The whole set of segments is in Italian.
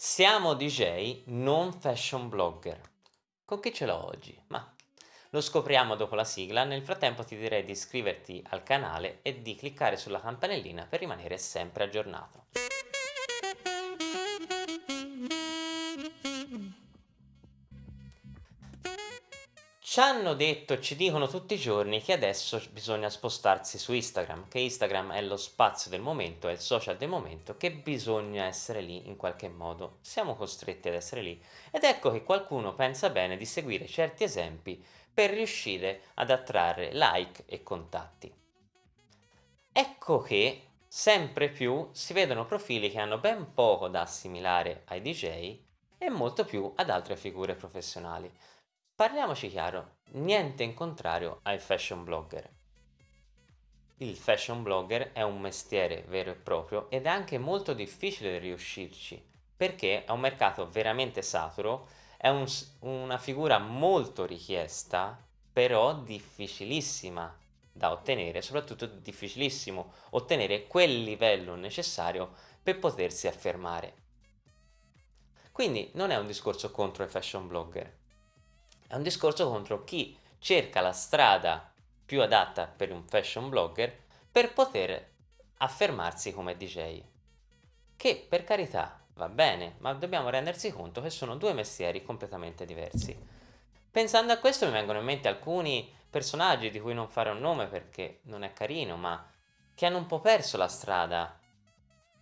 Siamo DJ, non fashion blogger. Con chi ce l'ho oggi? Ma lo scopriamo dopo la sigla, nel frattempo ti direi di iscriverti al canale e di cliccare sulla campanellina per rimanere sempre aggiornato. Ci hanno detto, ci dicono tutti i giorni che adesso bisogna spostarsi su Instagram, che Instagram è lo spazio del momento, è il social del momento, che bisogna essere lì in qualche modo. Siamo costretti ad essere lì. Ed ecco che qualcuno pensa bene di seguire certi esempi per riuscire ad attrarre like e contatti. Ecco che sempre più si vedono profili che hanno ben poco da assimilare ai DJ e molto più ad altre figure professionali. Parliamoci chiaro, niente in contrario ai fashion blogger. Il fashion blogger è un mestiere vero e proprio ed è anche molto difficile riuscirci perché è un mercato veramente saturo, è un, una figura molto richiesta però difficilissima da ottenere, soprattutto difficilissimo ottenere quel livello necessario per potersi affermare. Quindi non è un discorso contro i fashion blogger, è un discorso contro chi cerca la strada più adatta per un fashion blogger per poter affermarsi come DJ. Che per carità va bene, ma dobbiamo rendersi conto che sono due mestieri completamente diversi. Pensando a questo mi vengono in mente alcuni personaggi di cui non farò un nome perché non è carino, ma che hanno un po' perso la strada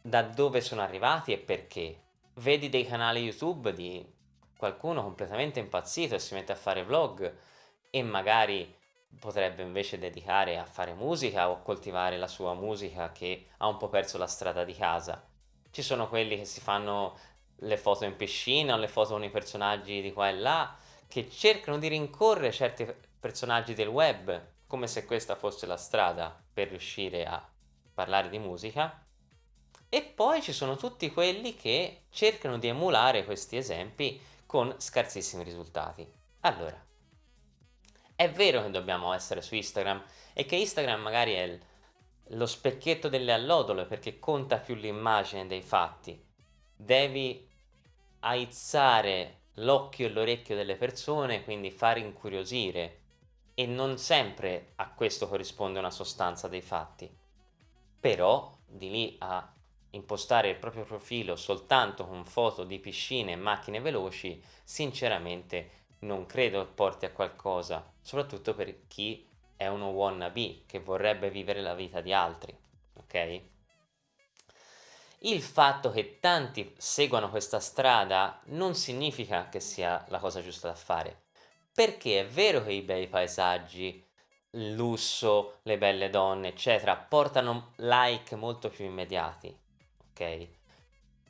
da dove sono arrivati e perché. Vedi dei canali YouTube di qualcuno completamente impazzito e si mette a fare vlog e magari potrebbe invece dedicare a fare musica o coltivare la sua musica che ha un po' perso la strada di casa. Ci sono quelli che si fanno le foto in piscina o le foto con i personaggi di qua e là che cercano di rincorrere certi personaggi del web come se questa fosse la strada per riuscire a parlare di musica e poi ci sono tutti quelli che cercano di emulare questi esempi con scarsissimi risultati. Allora, è vero che dobbiamo essere su Instagram e che Instagram magari è lo specchietto delle allodole perché conta più l'immagine dei fatti. Devi aizzare l'occhio e l'orecchio delle persone, quindi far incuriosire e non sempre a questo corrisponde una sostanza dei fatti. Però di lì a impostare il proprio profilo soltanto con foto di piscine e macchine veloci, sinceramente non credo porti a qualcosa, soprattutto per chi è uno wannabe che vorrebbe vivere la vita di altri, ok? Il fatto che tanti seguano questa strada non significa che sia la cosa giusta da fare, perché è vero che i bei paesaggi, il lusso, le belle donne, eccetera, portano like molto più immediati, ok?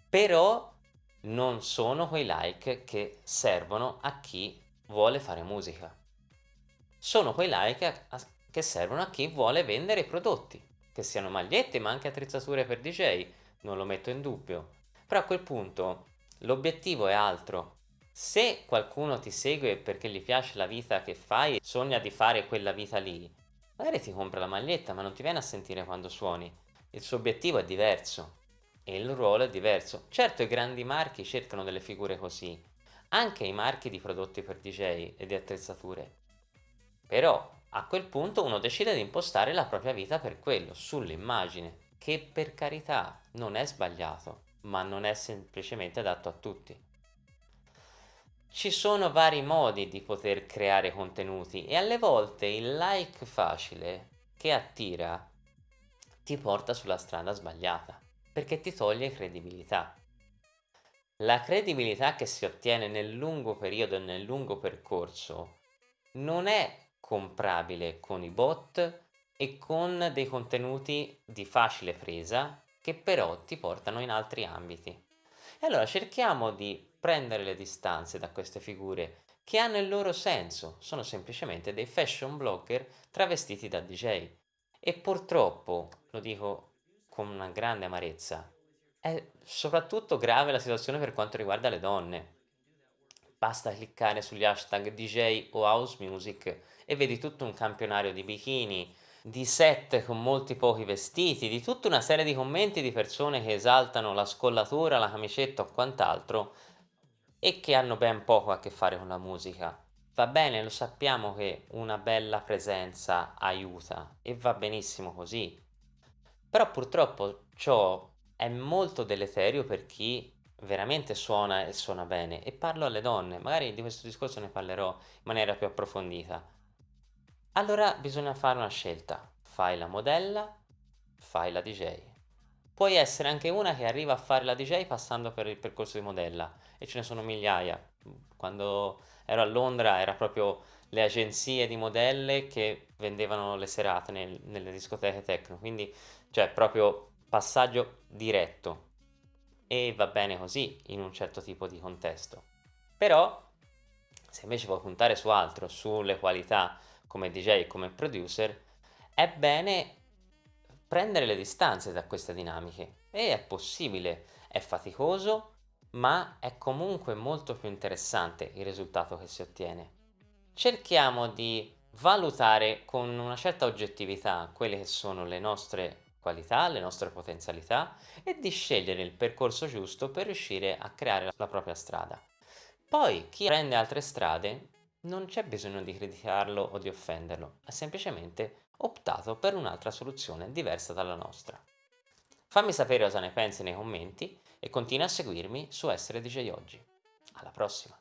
Però non sono quei like che servono a chi vuole fare musica. Sono quei like che servono a chi vuole vendere prodotti, che siano magliette ma anche attrezzature per DJ, non lo metto in dubbio. Però a quel punto l'obiettivo è altro. Se qualcuno ti segue perché gli piace la vita che fai e sogna di fare quella vita lì, magari ti compra la maglietta ma non ti viene a sentire quando suoni. Il suo obiettivo è diverso e il ruolo è diverso. Certo i grandi marchi cercano delle figure così, anche i marchi di prodotti per DJ e di attrezzature. Però a quel punto uno decide di impostare la propria vita per quello, sull'immagine, che per carità non è sbagliato, ma non è semplicemente adatto a tutti. Ci sono vari modi di poter creare contenuti e alle volte il like facile che attira ti porta sulla strada sbagliata perché ti toglie credibilità. La credibilità che si ottiene nel lungo periodo e nel lungo percorso non è comprabile con i bot e con dei contenuti di facile presa che però ti portano in altri ambiti. E allora cerchiamo di prendere le distanze da queste figure che hanno il loro senso, sono semplicemente dei fashion blogger travestiti da DJ. E purtroppo, lo dico con una grande amarezza. È soprattutto grave la situazione per quanto riguarda le donne. Basta cliccare sugli hashtag DJ o house music e vedi tutto un campionario di bikini, di set con molti pochi vestiti, di tutta una serie di commenti di persone che esaltano la scollatura, la camicetta o quant'altro e che hanno ben poco a che fare con la musica. Va bene, lo sappiamo che una bella presenza aiuta e va benissimo così, però purtroppo ciò è molto deleterio per chi veramente suona e suona bene e parlo alle donne, magari di questo discorso ne parlerò in maniera più approfondita. Allora bisogna fare una scelta, fai la modella, fai la DJ. Puoi essere anche una che arriva a fare la DJ passando per il percorso di modella e ce ne sono migliaia. Quando ero a Londra era proprio le agenzie di modelle che vendevano le serate nel- nelle discoteche techno, quindi cioè proprio passaggio diretto e va bene così in un certo tipo di contesto. Però se invece vuoi puntare su altro, sulle qualità come DJ e come producer, è bene prendere le distanze da queste dinamiche e è possibile, è faticoso, ma è comunque molto più interessante il risultato che si ottiene. Cerchiamo di valutare con una certa oggettività quelle che sono le nostre qualità, le nostre potenzialità e di scegliere il percorso giusto per riuscire a creare la propria strada. Poi chi prende altre strade non c'è bisogno di criticarlo o di offenderlo, ha semplicemente optato per un'altra soluzione diversa dalla nostra. Fammi sapere cosa ne pensi nei commenti e continua a seguirmi su Essere DJ Oggi. Alla prossima!